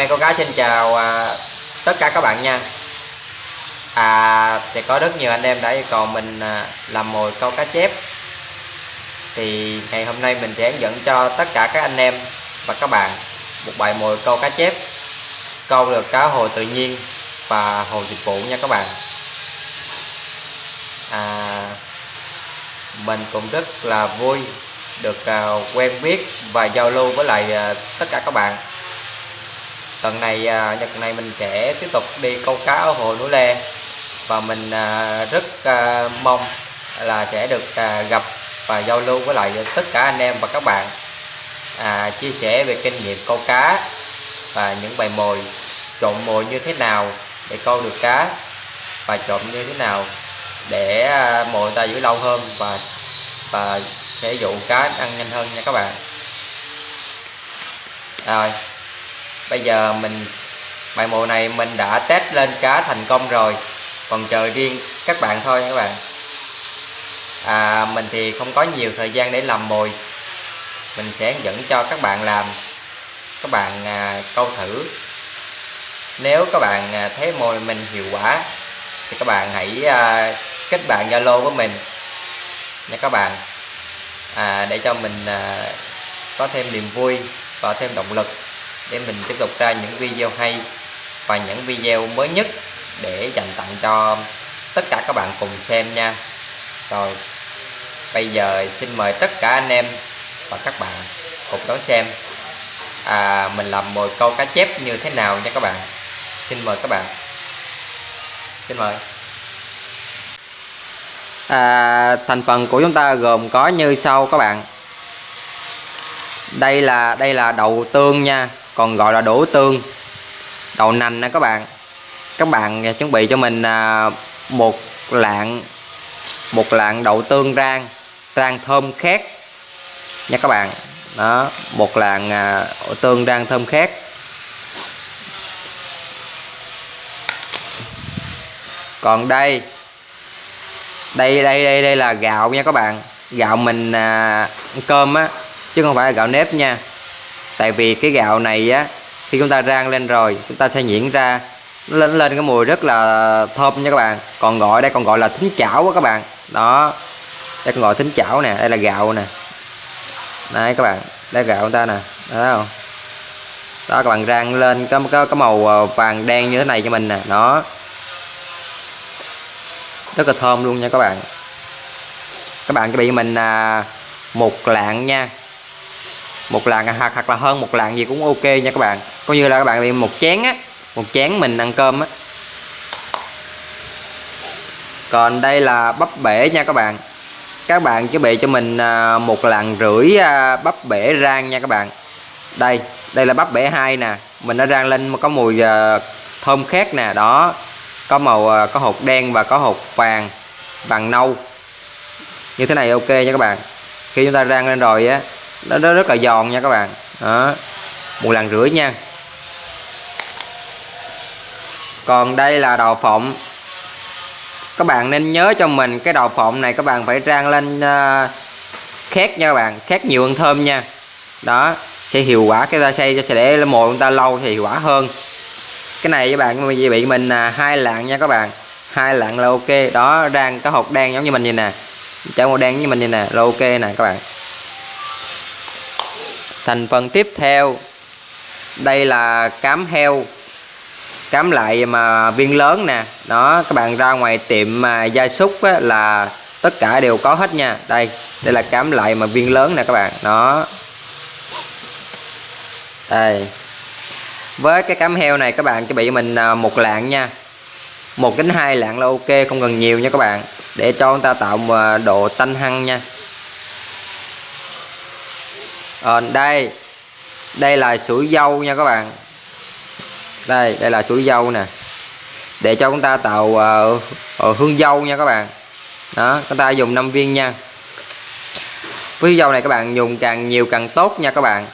em cô gái xin chào à, tất cả các bạn nha. À thì có rất nhiều anh em đã yêu cầu mình à, làm mồi câu cá chép. Thì ngày hôm nay mình sẽ hướng dẫn cho tất cả các anh em và các bạn một bài mồi câu cá chép câu được cá hồi tự nhiên và hồ dịch vụ nha các bạn. À, mình cũng rất là vui được à, quen biết và giao lưu với lại à, tất cả các bạn tuần này à, nhật này mình sẽ tiếp tục đi câu cá ở hồ núi le. Và mình à, rất à, mong là sẽ được gặp và giao lưu với lại tất cả anh em và các bạn à, chia sẻ về kinh nghiệm câu cá và những bài mồi trộn mồi như thế nào để câu được cá và trộn như thế nào để mồi ta giữ lâu hơn và và sẽ dụ cá ăn nhanh hơn nha các bạn. Rồi bây giờ mình bài mồi này mình đã test lên cá thành công rồi. Còn chờ riêng các bạn thôi các bạn. À, mình thì không có nhiều thời gian để làm mồi. Mình sẽ dẫn cho các bạn làm. Các bạn à, câu thử. Nếu các bạn à, thấy mồi mình hiệu quả thì các bạn hãy à, kết bạn zalo với mình. Nha các bạn. À, để cho mình à, có thêm niềm vui và thêm động lực để mình tiếp tục ra những video hay và những video mới nhất để dành tặng cho tất cả các bạn cùng xem nha. Rồi bây giờ xin mời tất cả anh em và các bạn cùng đón xem. À, mình làm mồi câu cá chép như thế nào nha các bạn. Xin mời các bạn. Xin mời. À, thành phần của chúng ta gồm có như sau các bạn. Đây là đây là đậu tương nha còn gọi là đổ tương đậu nành nè các bạn. Các bạn à, chuẩn bị cho mình à, một lạng một lạng đậu tương rang rang thơm khét nha các bạn. Đó một lạng à, đậu tương rang thơm khét. Còn đây đây đây đây đây là gạo nha các bạn. Gạo mình à, cơm á chứ không phải là gạo nếp nha tại vì cái gạo này á khi chúng ta rang lên rồi chúng ta sẽ nhuyễn ra lên lên cái mùi rất là thơm nha các bạn. Còn gọi đây còn gọi là thính chảo á các bạn. Đó đây còn gọi thính chảo nè đây là gạo nè. Đây các bạn đây gạo chúng ta nè đó không? Đó các bạn rang lên có có, có màu ờ, vàng đen như thế này cho mình nè đó. Rất là thơm luôn nha các bạn. Các bạn chuẩn bị mình à, một lạng nha một lạng à, hoặc, hoặc là hơn một lạng gì cũng ok nha các bạn. Coi như là các bạn bị một chén á một chén mình ăn cơm á. Còn đây là bắp bể nha các bạn. Các bạn chuẩn bị cho mình à, một lạng rưỡi à, bắp bể rang nha các bạn. Đây đây là bắp bể hai nè. Mình đã rang lên có mùi thơm khét nè đó. Có màu có hột đen và có hột vàng vàng nâu. Như thế này ok nha các bạn. Khi chúng ta rang lên rồi á nó, nó rất là giòn nha các bạn. Đó. Một lần rưỡi nha. Còn đây là đậu phộng. Các bạn nên nhớ cho mình cái đậu phộng này các bạn phải rang lên uh, khét nha các bạn khét nhiều hơn thơm nha. Đó sẽ hiệu quả cái ta xây cho để mồi chúng ta lâu thì hiệu quả hơn. Cái này các bạn bị mình là hai lạng nha các bạn. Hai lạng là ok. Đó rang cái hột đen giống như mình vậy nè. Chảo màu đen như mình vậy nè là ok nè các bạn thành phần tiếp theo đây là cám heo. Cám lại mà viên lớn nè. Đó các bạn ra ngoài tiệm mà gia súc á, là tất cả đều có hết nha. Đây đây là cám lại mà viên lớn nè các bạn. Đó. Đây. Với cái cám heo này các bạn chuẩn bị mình à, một lạng nha. Một đến hai lạng là ok không cần nhiều nha các bạn. Để cho người ta tạo à, độ tanh hăng nha à, đây. Đây là sủi dâu nha các bạn. Đây đây là sủi dâu nè. Để cho chúng ta tạo uh, uh, hương dâu nha các bạn. Đó chúng ta dùng 5 viên nha. Với dâu này các bạn dùng càng nhiều càng tốt nha các bạn.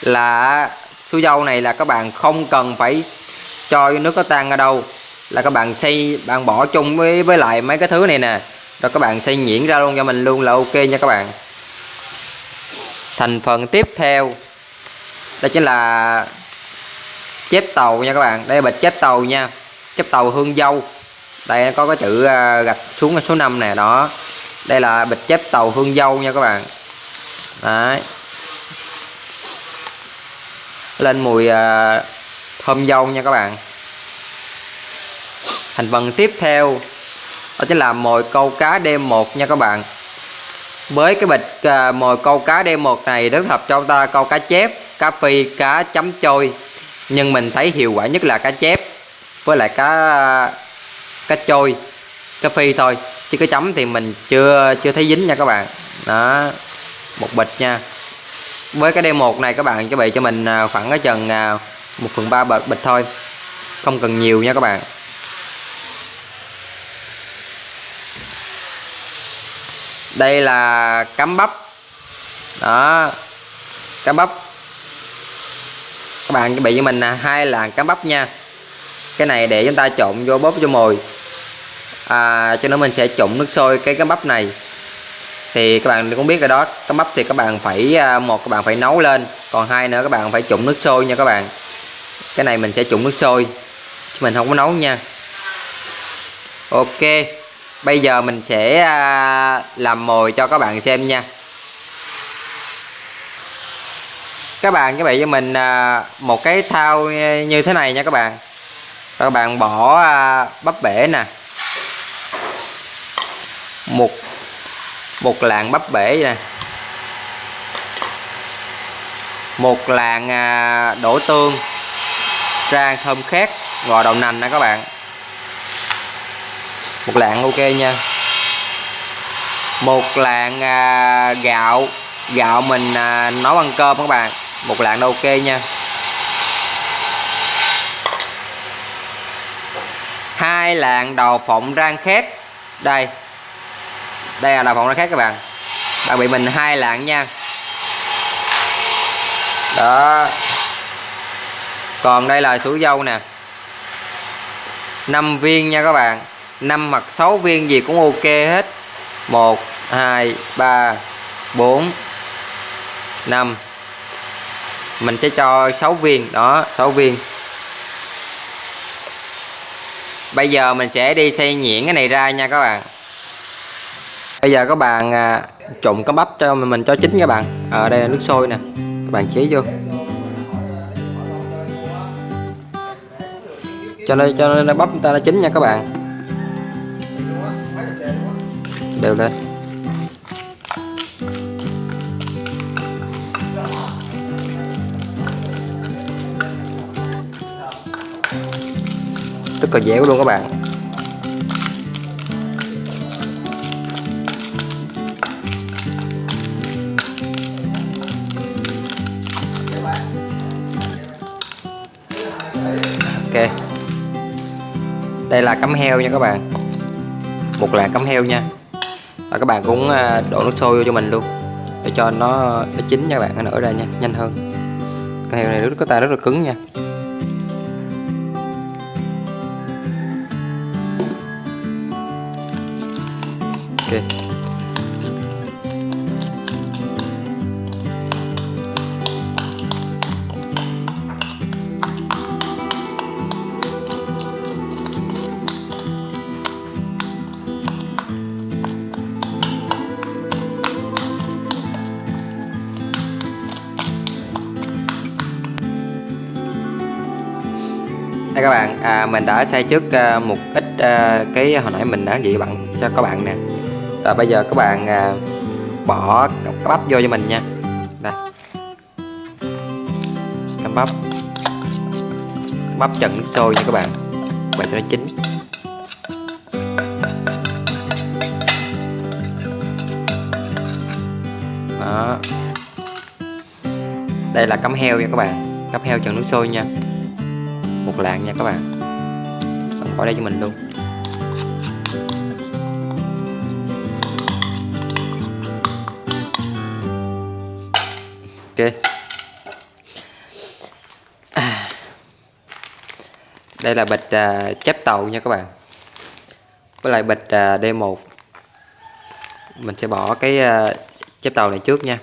Là sủi dâu này là các bạn không cần phải cho nước có tan ở đâu. Là các bạn xay bạn bỏ chung với với lại mấy cái thứ này nè. Rồi các bạn xay nhuyễn ra luôn cho mình luôn là ok nha các bạn thành phần tiếp theo. Đó chính là chép tàu nha các bạn. Đây là bịch chép tàu nha. Chép tàu hương dâu. Đây có cái chữ à, gạch xuống số 5 nè, đó. Đây là bịch chép tàu hương dâu nha các bạn. Đấy. Lên mùi à, thơm dâu nha các bạn. Thành phần tiếp theo, đó chính là mồi câu cá đêm một nha các bạn với cái bịch à, mồi câu cá đêm một này rất hợp cho ta câu cá chép cá phi cá chấm trôi nhưng mình thấy hiệu quả nhất là cá chép với lại cá cá trôi cá phi thôi. Chứ cái chấm thì mình chưa chưa thấy dính nha các bạn. Đó một bịch nha. Với cái D1 này các bạn chuẩn bị cho mình à, khoảng cái chừng à, 1 phần 3 bịch, bịch thôi. Không cần nhiều nha các bạn. Đây là cắm bắp. Đó. Cắm bắp. Các bạn chuẩn bị cho mình là hai làng cắm bắp nha. Cái này để chúng ta trộn vô bóp cho mồi. À, cho nên mình sẽ trộn nước sôi cái cắm bắp này. Thì các bạn cũng biết rồi đó cắm bắp thì các bạn phải à, một các bạn phải nấu lên. Còn hai nữa các bạn phải trộn nước sôi nha các bạn. Cái này mình sẽ trộn nước sôi. Chứ mình không có nấu nha. Ok bây giờ mình sẽ à, làm mồi cho các bạn xem nha. Các bạn chuẩn bị cho mình à, một cái thao như thế này nha các bạn. Các bạn bỏ à, bắp bể nè. Một một lạng bắp bể nè. Một lạng đổ tương. Rang thơm khét, gò đậu nành nè các bạn một lạng ok nha. Một lạng à, gạo. Gạo mình à, nấu ăn cơm các bạn. Một lạng ok nha. Hai lạng đầu phộng rang khét. Đây. Đây là đậu phộng rang khét các bạn. Bạn bị mình hai lạng nha. Đó. Còn đây là sủi dâu nè. 5 viên nha các bạn. 5 hoặc 6 viên gì cũng ok hết. 1 2 3 4 5 mình sẽ cho 6 viên đó 6 viên. Bây giờ mình sẽ đi xay nhuyễn cái này ra nha các bạn. Bây giờ các bạn à, trộn cái bắp cho mình cho chín các bạn. Ở à, đây là nước sôi nè. Các bạn chế vô. Cho nên cho nên bắp chúng ta nó chín nha các bạn đều lên. Rất là dẻo luôn các bạn. Ok. Đây là cắm heo nha các bạn. Một lạng cắm heo nha và các bạn cũng à, đổ nước sôi vô cho mình luôn. Để cho nó nó chín nha các bạn, nó nở ra nha, nhanh hơn. Cái heo này nước có ta rất là cứng nha. Ok. Đây các bạn à, mình đã xay trước à, một ít à, cái hồi nãy mình đã vậy bạn cho các bạn nè. Rồi bây giờ các bạn à, bỏ cắm bắp vô cho mình nha. Đây. Cắm bắp. Bắp trần nước sôi nha các bạn vậy cho nó chín. Đó. Đây là cắm heo nha các bạn cắm heo trần nước sôi nha một lạng nha các bạn. Bạn bỏ đây cho mình luôn. Ok. À. đây là bịch à, chép tàu nha các bạn. Với lại bịch à, D1 mình sẽ bỏ cái à, chép tàu này trước nha.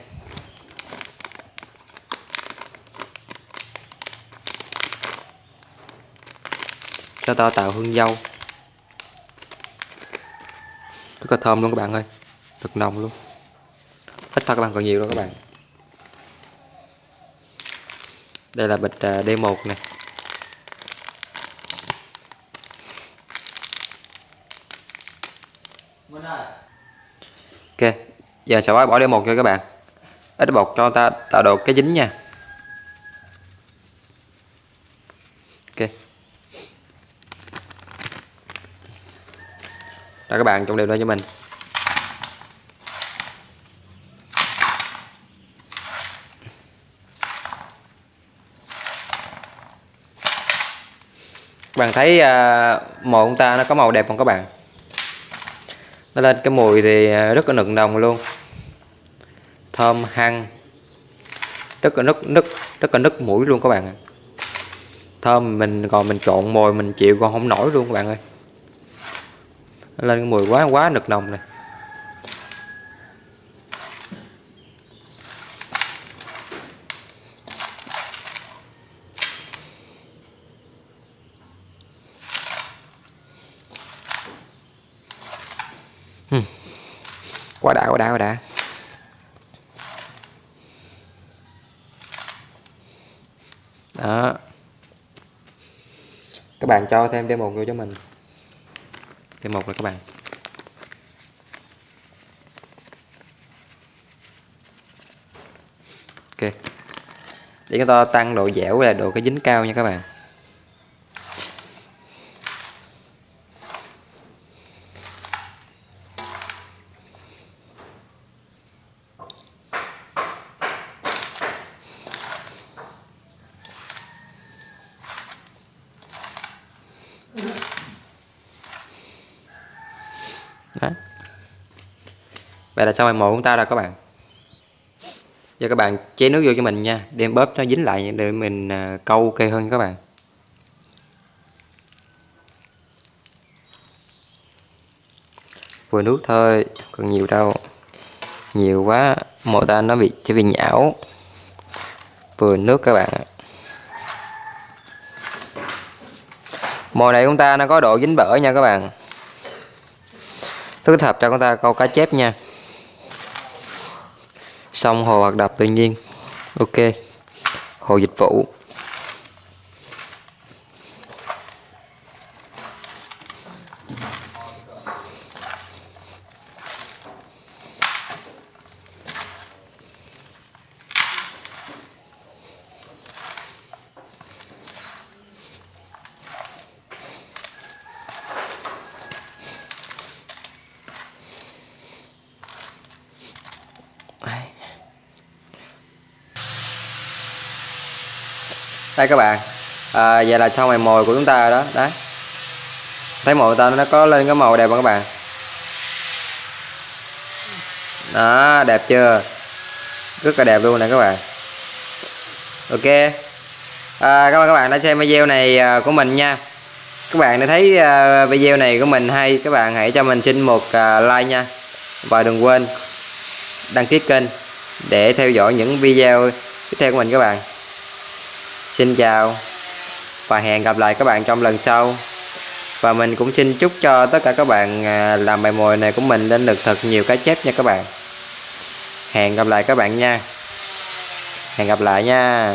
Cho to tạo hương dâu. Rất là thơm luôn các bạn ơi. Thật nồng luôn. Ít thôi các bạn còn nhiều luôn các bạn. Đây là bịch à, D1 nè. Ok giờ sẽ bỏ D1 cho các bạn. Ít bột cho ta tạo độ cái dính nha. Ok đó các bạn trộn đều lên cho mình. Các bạn thấy uh, mồi của ta nó có màu đẹp không các bạn? Nó lên cái mùi thì à, rất là nựng nồng luôn. Thơm hăng rất là nức nức rất là nức mũi luôn các bạn thơm mình còn mình trộn mồi mình chịu còn không nổi luôn các bạn ơi lên cái mùi quá quá nực nồng này quá đã quá đã quá đã. Đó. Các bạn cho thêm thêm một vô cho mình d một là các bạn. Ok. Để chúng ta tăng độ dẻo là độ cái dính cao nha các bạn. Vậy là xong bài một của chúng ta rồi các bạn. Giờ các bạn chế nước vô cho mình nha. Đem bóp nó dính lại để mình à, câu ok hơn các bạn. Vừa nước thôi, còn nhiều đâu. Nhiều quá mồi ta nó bị, sẽ bị nhão. Vừa nước các bạn mồi này chúng ta nó có độ dính bở nha các bạn. Thứ hợp cho chúng ta câu cá chép nha xong hồ hoạt đập tự nhiên. Ok. Hồ dịch vụ đây các bạn. À, vậy là xong mày mồi của chúng ta đó đấy. Thấy mồi ta nó có lên cái màu đẹp không các bạn? Đó đẹp chưa? Rất là đẹp luôn nè các bạn. Ok. À, cảm ơn các bạn đã xem video này à, của mình nha. Các bạn đã thấy à, video này của mình hay các bạn hãy cho mình xin một à, like nha. Và đừng quên đăng ký kênh để theo dõi những video tiếp theo của mình các bạn. Xin chào và hẹn gặp lại các bạn trong lần sau. Và mình cũng xin chúc cho tất cả các bạn à, làm bài mồi này của mình lên được thật nhiều cá chép nha các bạn. Hẹn gặp lại các bạn nha. Hẹn gặp lại nha.